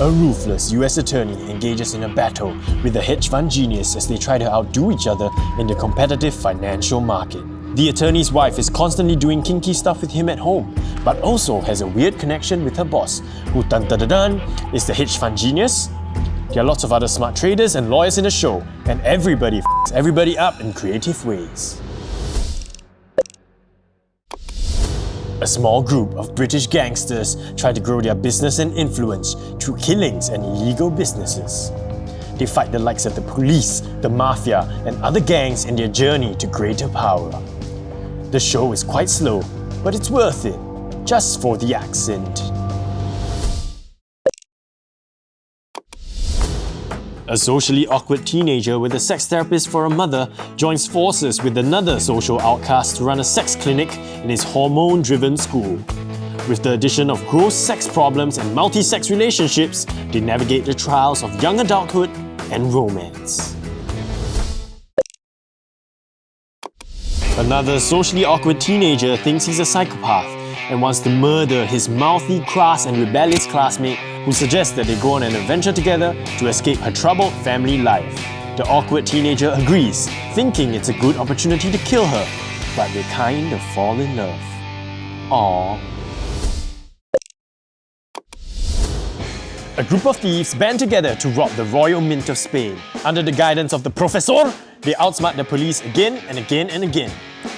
A ruthless US attorney engages in a battle with a hedge fund genius as they try to outdo each other in the competitive financial market. The attorney's wife is constantly doing kinky stuff with him at home, but also has a weird connection with her boss, who dun dun dun, dun is the hedge fund genius. There are lots of other smart traders and lawyers in the show, and everybody f***s everybody up in creative ways. A small group of British gangsters try to grow their business and influence through killings and illegal businesses. They fight the likes of the police, the mafia, and other gangs in their journey to greater power. The show is quite slow, but it's worth it, just for the accent. A socially awkward teenager with a sex therapist for a mother joins forces with another social outcast to run a sex clinic in his hormone-driven school. With the addition of gross sex problems and multi-sex relationships, they navigate the trials of young adulthood and romance. Another socially awkward teenager thinks he's a psychopath and wants to murder his mouthy, crass and rebellious classmate who suggests that they go on an adventure together to escape her troubled family life. The awkward teenager agrees, thinking it's a good opportunity to kill her, but they kind of fall in love. Aww. A group of thieves band together to rob the Royal Mint of Spain. Under the guidance of the Professor, they outsmart the police again and again and again.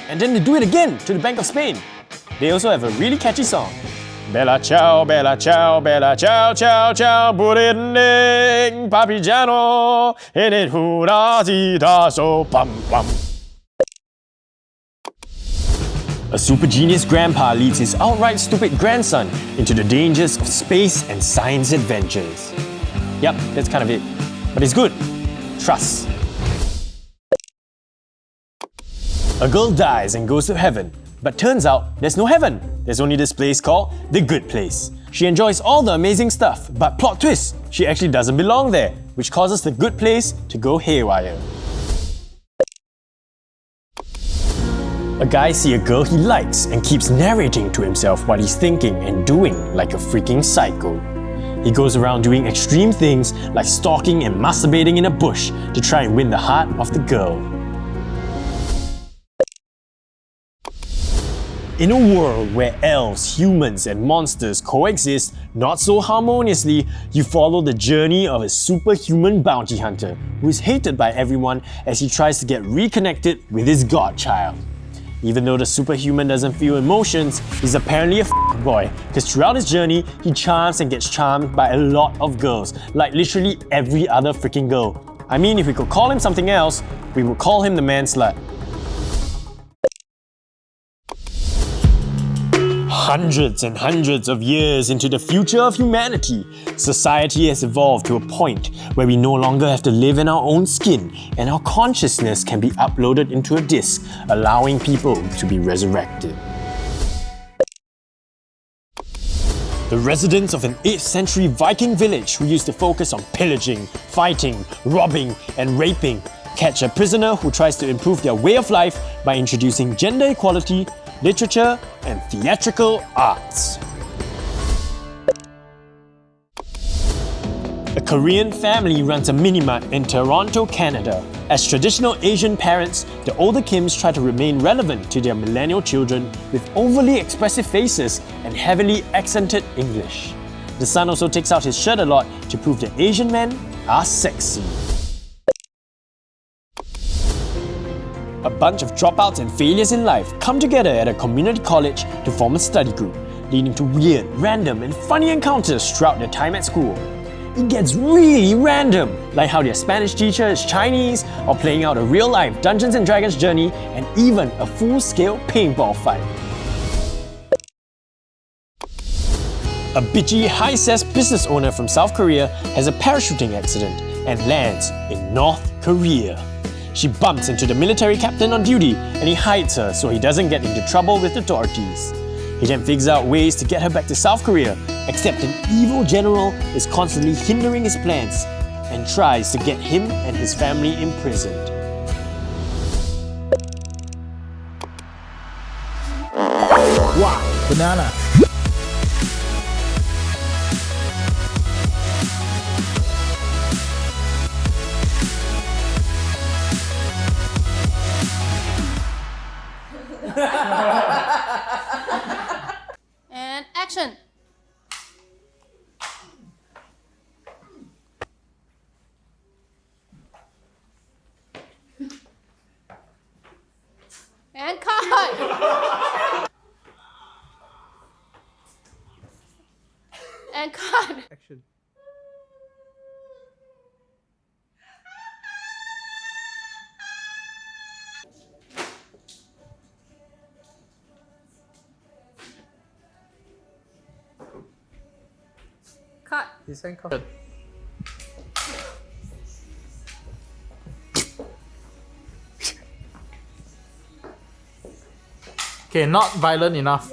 And then they do it again to the Bank of Spain. They also have a really catchy song. Bella ciao, bella ciao, bella ciao, ciao, ciao, buriding, papigiano, and it hurrazita so pam pam. A super genius grandpa leads his outright stupid grandson into the dangers of space and science adventures. Yep, that's kind of it. But it's good. Trust. A girl dies and goes to heaven, but turns out there's no heaven. There's only this place called The Good Place. She enjoys all the amazing stuff, but plot twist, she actually doesn't belong there, which causes the good place to go haywire. A guy sees a girl he likes and keeps narrating to himself what he's thinking and doing like a freaking psycho. He goes around doing extreme things like stalking and masturbating in a bush to try and win the heart of the girl. In a world where elves, humans and monsters coexist not so harmoniously, you follow the journey of a superhuman bounty hunter who is hated by everyone as he tries to get reconnected with his godchild. Even though the superhuman doesn't feel emotions, he's apparently a boy because throughout his journey, he charms and gets charmed by a lot of girls, like literally every other freaking girl. I mean, if we could call him something else, we would call him the man slut. Hundreds and hundreds of years into the future of humanity, society has evolved to a point where we no longer have to live in our own skin and our consciousness can be uploaded into a disk, allowing people to be resurrected. The residents of an 8th century Viking village who used to focus on pillaging, fighting, robbing and raping catch a prisoner who tries to improve their way of life by introducing gender equality literature, and theatrical arts. A Korean family runs a mini-mart in Toronto, Canada. As traditional Asian parents, the older Kims try to remain relevant to their millennial children with overly expressive faces and heavily accented English. The son also takes out his shirt a lot to prove that Asian men are sexy. A bunch of dropouts and failures in life come together at a community college to form a study group, leading to weird, random and funny encounters throughout their time at school. It gets really random, like how their Spanish teacher is Chinese, or playing out a real-life Dungeons & Dragons journey, and even a full-scale paintball fight. A bitchy, high-cess business owner from South Korea has a parachuting accident and lands in North Korea. She bumps into the military captain on duty and he hides her so he doesn't get into trouble with the authorities. He then figures out ways to get her back to South Korea, except an evil general is constantly hindering his plans and tries to get him and his family imprisoned. Wow, banana. and action. And cut. Cut. He's handcuffed. Okay, not violent enough.